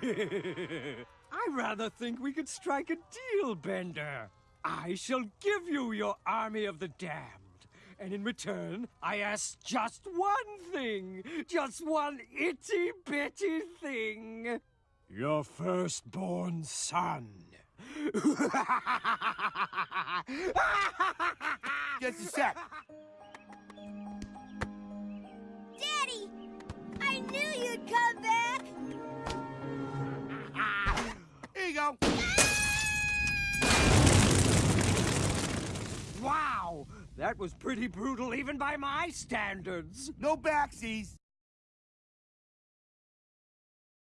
I rather think we could strike a deal, Bender. I shall give you your army of the damned. And in return, I ask just one thing. Just one itty bitty thing. Your firstborn son. Just a sec. Go. Wow! That was pretty brutal even by my standards. No backsies.